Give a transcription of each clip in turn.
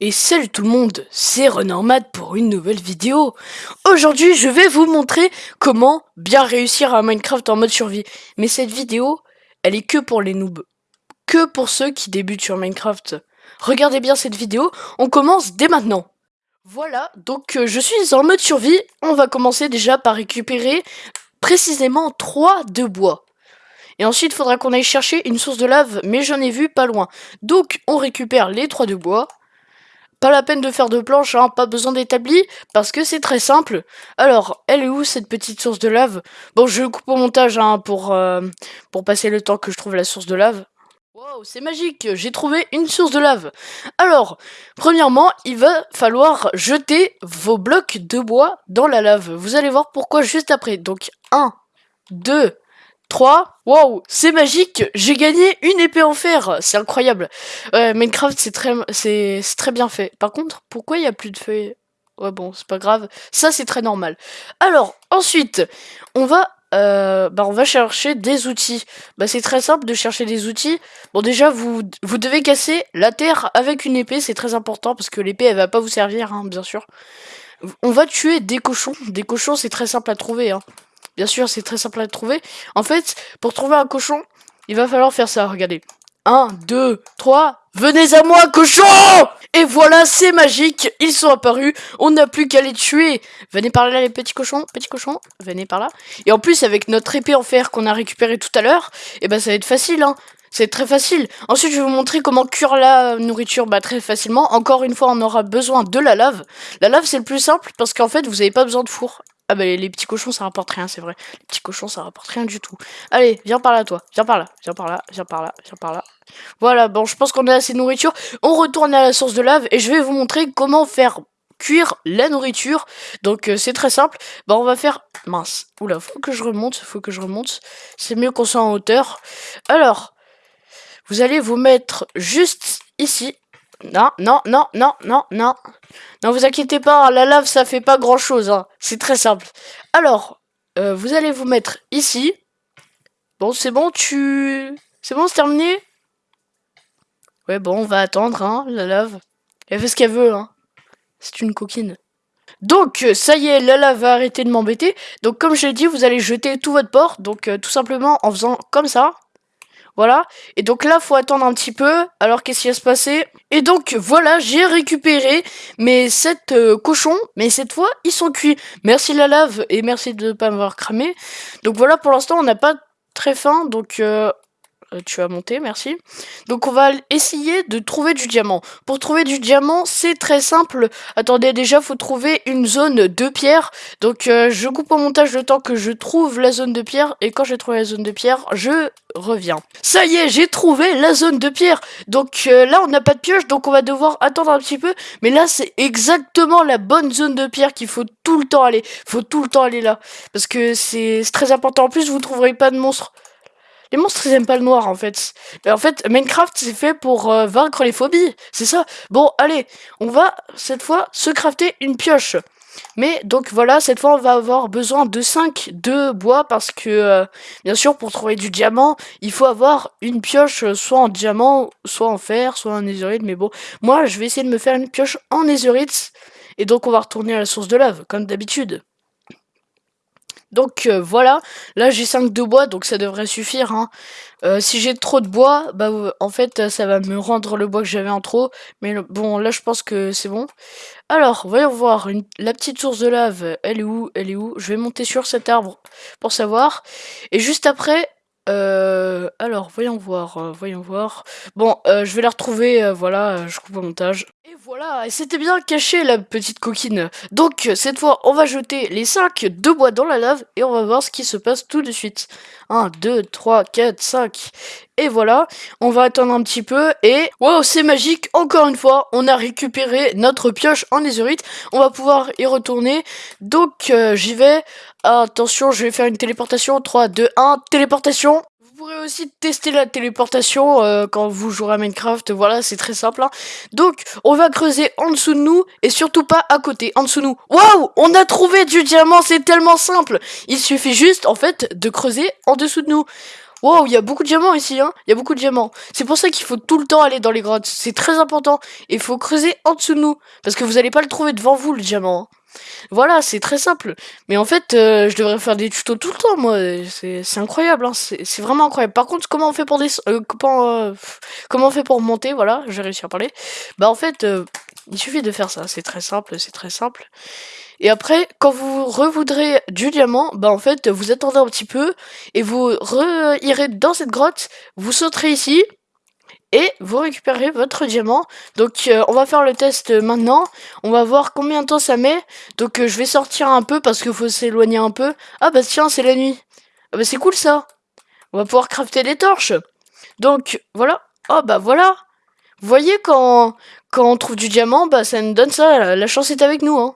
Et salut tout le monde, c'est Renormad pour une nouvelle vidéo. Aujourd'hui, je vais vous montrer comment bien réussir à Minecraft en mode survie. Mais cette vidéo, elle est que pour les noobs. Que pour ceux qui débutent sur Minecraft. Regardez bien cette vidéo, on commence dès maintenant. Voilà, donc euh, je suis en mode survie. On va commencer déjà par récupérer précisément 3 de bois. Et ensuite, il faudra qu'on aille chercher une source de lave, mais j'en ai vu pas loin. Donc, on récupère les 3 de bois. Pas la peine de faire de planches, hein, pas besoin d'établi, parce que c'est très simple. Alors, elle est où cette petite source de lave? Bon, je coupe au montage hein, pour, euh, pour passer le temps que je trouve la source de lave. Wow, c'est magique, j'ai trouvé une source de lave. Alors, premièrement, il va falloir jeter vos blocs de bois dans la lave. Vous allez voir pourquoi juste après. Donc, 1, 2, 3. Wow, c'est magique, j'ai gagné une épée en fer, c'est incroyable. Ouais, Minecraft, c'est très, bien fait. Par contre, pourquoi il n'y a plus de feuilles? Ouais, bon, c'est pas grave. Ça, c'est très normal. Alors, ensuite, on va, euh, bah, on va chercher des outils. Bah, c'est très simple de chercher des outils. Bon, déjà, vous, vous devez casser la terre avec une épée, c'est très important, parce que l'épée, elle va pas vous servir, hein, bien sûr. On va tuer des cochons. Des cochons, c'est très simple à trouver, hein. Bien sûr, c'est très simple à trouver. En fait, pour trouver un cochon, il va falloir faire ça, regardez. 1, 2, 3, venez à moi, cochon Et voilà, c'est magique, ils sont apparus, on n'a plus qu'à les tuer Venez par là, les petits cochons, petits cochons, venez par là. Et en plus, avec notre épée en fer qu'on a récupéré tout à l'heure, eh ben ça va être facile, hein c'est très facile. Ensuite, je vais vous montrer comment cuire la nourriture bah, très facilement. Encore une fois, on aura besoin de la lave. La lave, c'est le plus simple parce qu'en fait, vous n'avez pas besoin de four. Ah bah les, petits cochons ça rapporte rien, c'est vrai. Les petits cochons ça rapporte rien du tout. Allez, viens par là toi. Viens par là, viens par là, viens par là, viens par là. Voilà, bon je pense qu'on a assez de nourriture. On retourne à la source de lave et je vais vous montrer comment faire cuire la nourriture. Donc euh, c'est très simple. Bah on va faire... Mince. Oula, faut que je remonte, faut que je remonte. C'est mieux qu'on soit en hauteur. Alors, vous allez vous mettre juste ici. Non, non, non, non, non, non. Non, vous inquiétez pas, la lave, ça fait pas grand-chose. Hein. C'est très simple. Alors, euh, vous allez vous mettre ici. Bon, c'est bon, tu... C'est bon, c'est terminé? Ouais, bon, on va attendre, hein, la lave. Elle fait ce qu'elle veut, hein. C'est une coquine. Donc, ça y est, la lave va arrêter de m'embêter. Donc, comme je l'ai dit, vous allez jeter tout votre port. Donc, euh, tout simplement en faisant comme ça. Voilà. Et donc là, faut attendre un petit peu. Alors, qu'est-ce qui va se passer? Et donc, voilà, j'ai récupéré mes 7 euh, cochons. Mais cette fois, ils sont cuits. Merci la lave et merci de ne pas m'avoir cramé. Donc voilà, pour l'instant, on n'a pas très faim. Donc, euh, tu as monté, merci. Donc on va essayer de trouver du diamant. Pour trouver du diamant, c'est très simple. Attendez, déjà, faut trouver une zone de pierre. Donc euh, je coupe au montage le temps que je trouve la zone de pierre. Et quand j'ai trouvé la zone de pierre, je reviens. Ça y est, j'ai trouvé la zone de pierre. Donc euh, là, on n'a pas de pioche, donc on va devoir attendre un petit peu. Mais là, c'est exactement la bonne zone de pierre qu'il faut tout le temps aller. faut tout le temps aller là. Parce que c'est très important. En plus, vous ne trouverez pas de monstres. Les monstres, ils aiment pas le noir, en fait. Mais en fait, Minecraft, c'est fait pour euh, vaincre les phobies. C'est ça. Bon, allez, on va, cette fois, se crafter une pioche. Mais, donc, voilà, cette fois, on va avoir besoin de 5 de bois, parce que, euh, bien sûr, pour trouver du diamant, il faut avoir une pioche, euh, soit en diamant, soit en fer, soit en netherite. Mais bon, moi, je vais essayer de me faire une pioche en netherite. Et donc, on va retourner à la source de lave, comme d'habitude. Donc euh, voilà, là j'ai 5 de bois, donc ça devrait suffire. Hein. Euh, si j'ai trop de bois, bah en fait ça va me rendre le bois que j'avais en trop. Mais bon, là je pense que c'est bon. Alors, voyons voir, la petite source de lave, elle est où? Elle est où? Je vais monter sur cet arbre pour savoir. Et juste après, euh, alors, voyons voir, euh, voyons voir. Bon, euh, je vais la retrouver, voilà, je coupe au montage. Et voilà, c'était bien caché la petite coquine. Donc, cette fois, on va jeter les 5 de bois dans la lave et on va voir ce qui se passe tout de suite. 1, 2, 3, 4, 5. Et voilà, on va attendre un petit peu et... Wow, c'est magique, encore une fois, on a récupéré notre pioche en netherite. On va pouvoir y retourner. Donc, j'y vais. Attention, je vais faire une téléportation. 3, 2, 1, téléportation. Vous pourrez aussi tester la téléportation euh, quand vous jouerez à Minecraft. Voilà, c'est très simple. Hein. Donc, on va creuser en dessous de nous et surtout pas à côté, en dessous de nous. Waouh On a trouvé du diamant, c'est tellement simple. Il suffit juste, en fait, de creuser en dessous de nous. Wow, il y a beaucoup de diamants ici, hein. Il y a beaucoup de diamants. C'est pour ça qu'il faut tout le temps aller dans les grottes. C'est très important. Il faut creuser en dessous de nous. Parce que vous allez pas le trouver devant vous, le diamant. Hein. Voilà, c'est très simple. Mais en fait, euh, je devrais faire des tutos tout le temps, moi. C'est incroyable, hein. c'est vraiment incroyable. Par contre, comment on fait pour des... Euh, comment, comment on fait pour monter? Voilà, j'ai réussi à parler. Bah en fait, euh, il suffit de faire ça. C'est très simple, c'est très simple. Et après, quand vous revoudrez du diamant, bah en fait, vous attendez un petit peu et vous irez dans cette grotte, vous sauterez ici et vous récupérez votre diamant. Donc euh, on va faire le test maintenant, on va voir combien de temps ça met. Donc euh, je vais sortir un peu parce qu'il faut s'éloigner un peu. Ah bah tiens, c'est la nuit. Ah bah c'est cool ça. On va pouvoir crafter des torches. Donc voilà. Oh bah voilà. Vous voyez quand, quand on trouve du diamant, bah ça nous donne ça. La chance est avec nous. Hein.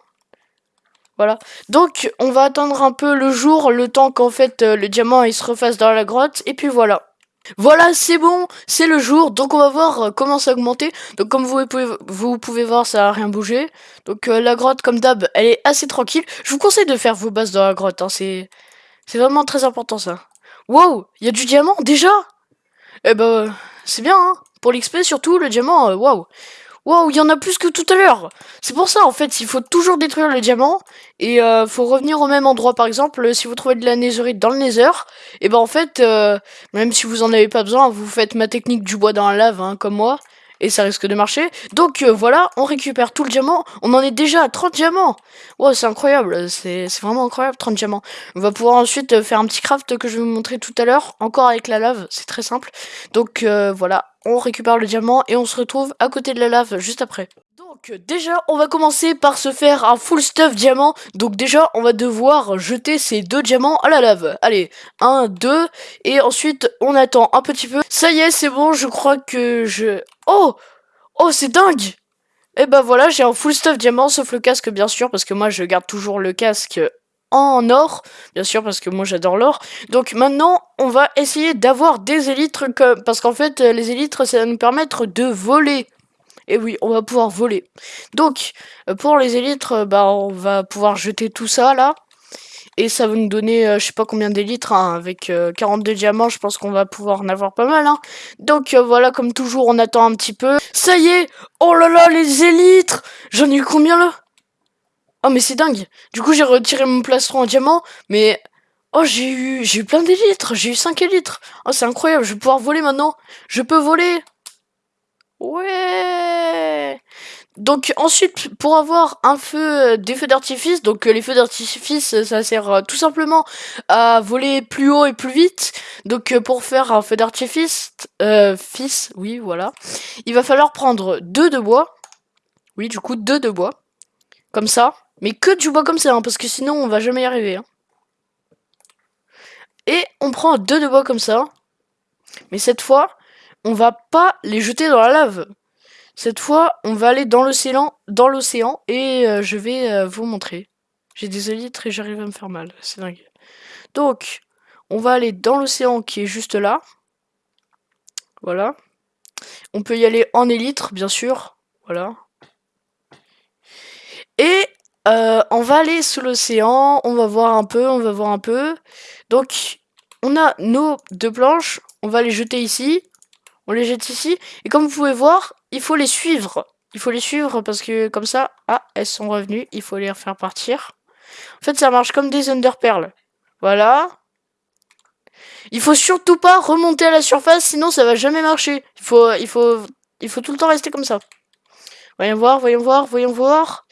Voilà. Donc, on va attendre un peu le jour, le temps qu'en fait euh, le diamant il se refasse dans la grotte. Et puis voilà. Voilà, c'est bon, c'est le jour. Donc, on va voir euh, comment ça augmenter. Donc, comme vous pouvez, voir, ça a rien bougé. Donc, euh, la grotte, comme d'hab, elle est assez tranquille. Je vous conseille de faire vos bases dans la grotte. Hein. C'est vraiment très important, ça. Wow, il y a du diamant, déjà? Eh ben, c'est bien, hein. Pour l'XP, surtout, le diamant, waouh. Il y en a plus que tout à l'heure C'est pour ça, en fait, il faut toujours détruire le diamant, et euh, faut revenir au même endroit, par exemple, si vous trouvez de la netherite dans le nether, et ben en fait, euh, même si vous en avez pas besoin, vous faites ma technique du bois dans la lave, hein, comme moi, et ça risque de marcher. Donc euh, voilà, on récupère tout le diamant. On en est déjà à 30 diamants. Wow, c'est incroyable, c'est vraiment incroyable, 30 diamants. On va pouvoir ensuite euh, faire un petit craft que je vais vous montrer tout à l'heure, encore avec la lave, c'est très simple. Donc euh, voilà, on récupère le diamant et on se retrouve à côté de la lave juste après. Donc déjà, on va commencer par se faire un full stuff diamant. Donc déjà, on va devoir jeter ces deux diamants à la lave. Allez, un, deux, et ensuite, on attend un petit peu. Ça y est, c'est bon, je crois que je... Oh Oh, c'est dingue Et eh ben voilà, j'ai un full stuff diamant, sauf le casque, bien sûr, parce que moi, je garde toujours le casque en or, bien sûr, parce que moi, j'adore l'or. Donc maintenant, on va essayer d'avoir des élytres, parce qu'en fait, les élytres, ça va nous permettre de voler. Et oui, on va pouvoir voler. Donc, euh, pour les élytres, euh, bah, on va pouvoir jeter tout ça, là. Et ça va nous donner, euh, je sais pas combien d'élytres, hein, avec 42 diamants, je pense qu'on va pouvoir en avoir pas mal. Hein. Donc voilà, comme toujours, on attend un petit peu. Ça y est Oh là là, les élytres J'en ai eu combien là? Oh mais c'est dingue. Du coup j'ai retiré mon plastron en diamant, mais... Oh j'ai eu j'ai eu plein d'élytres, j'ai eu 5 élytres Oh c'est incroyable, je vais pouvoir voler maintenant. Je peux voler. Ouais. Donc ensuite, pour avoir un feu, euh, des feux d'artifice, donc euh, les feux d'artifice, euh, ça sert tout simplement à voler plus haut et plus vite. Donc pour faire un feu d'artifice, fils, oui voilà, il va falloir prendre deux de bois. Oui, du coup deux de bois, comme ça. Mais que du bois comme ça, hein, parce que sinon on va jamais y arriver. Hein. Et on prend deux de bois comme ça. Mais cette fois, on va pas les jeter dans la lave. Cette fois, on va aller dans l'océan dans l'océan et euh, je vais euh, vous montrer. J'ai des élytres et j'arrive à me faire mal, c'est dingue. Donc, on va aller dans l'océan qui est juste là. Voilà. On peut y aller en élytre, bien sûr. Voilà. Et euh, on va aller sous l'océan, on va voir un peu, on va voir un peu. Donc, on a nos deux planches, on va les jeter ici. On les jette ici. Et comme vous pouvez voir, il faut les suivre. Il faut les suivre parce que comme ça, ah, elles sont revenues. Il faut les refaire partir. En fait, ça marche comme des underperles. Voilà. Il faut surtout pas remonter à la surface, sinon ça va jamais marcher. Il faut, il faut, il faut tout le temps rester comme ça. Voyons voir, voyons voir, voyons voir.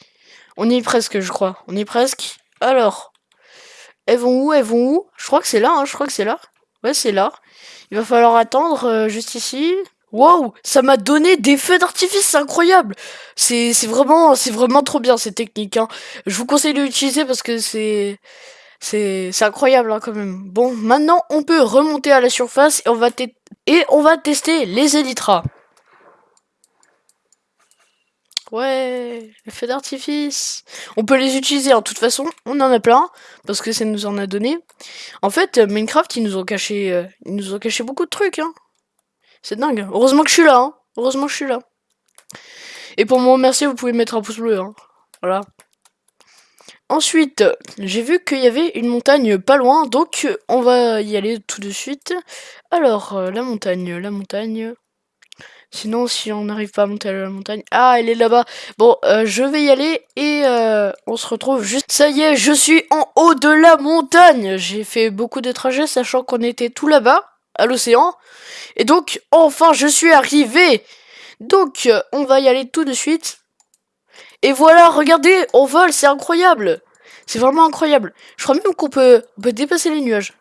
On y est presque, je crois. On y est presque. Alors, elles vont où? Elles vont où? Je crois que c'est là, hein, je crois que c'est là. Ouais, c'est là. Il va falloir attendre euh, juste ici. Wow, ça m'a donné des feux d'artifice, c'est incroyable. C'est vraiment, c'est vraiment trop bien cette technique. Hein. Je vous conseille de l'utiliser parce que c'est, c'est, incroyable hein, quand même. Bon, maintenant on peut remonter à la surface et on va, et on va tester les élytras. Ouais, les d'artifice. On peut les utiliser, en toute façon, on en a plein, parce que ça nous en a donné. En fait, Minecraft, ils nous ont caché, euh, ils nous ont caché beaucoup de trucs, hein. C'est dingue. Heureusement que je suis là, hein. Heureusement que je suis là. Et pour me remercier, vous pouvez mettre un pouce bleu, hein. Voilà. Ensuite, j'ai vu qu'il y avait une montagne pas loin, donc on va y aller tout de suite. Alors, euh, la montagne, la montagne... Sinon, si on n'arrive pas à monter à la montagne... Ah, elle est là-bas. Bon, euh, je vais y aller et euh, on se retrouve juste... Ça y est, je suis en haut de la montagne J'ai fait beaucoup de trajets, sachant qu'on était tout là-bas, à l'océan. Et donc, enfin, je suis arrivé Donc, on va y aller tout de suite. Et voilà, regardez, on vole, c'est incroyable C'est vraiment incroyable. Je crois même qu'on peut, dépasser les nuages.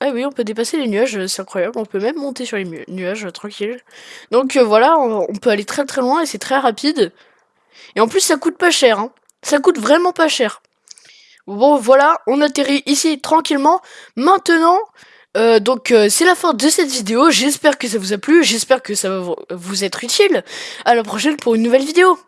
Ah oui, on peut dépasser les nuages, c'est incroyable. On peut même monter sur les nuages, tranquille. Donc euh, voilà, on, peut aller très très loin et c'est très rapide. Et en plus, ça coûte pas cher. Hein. Ça coûte vraiment pas cher. Bon, voilà, on atterrit ici tranquillement. Maintenant, euh, donc euh, c'est la fin de cette vidéo. J'espère que ça vous a plu. J'espère que ça va vous être utile. À la prochaine pour une nouvelle vidéo.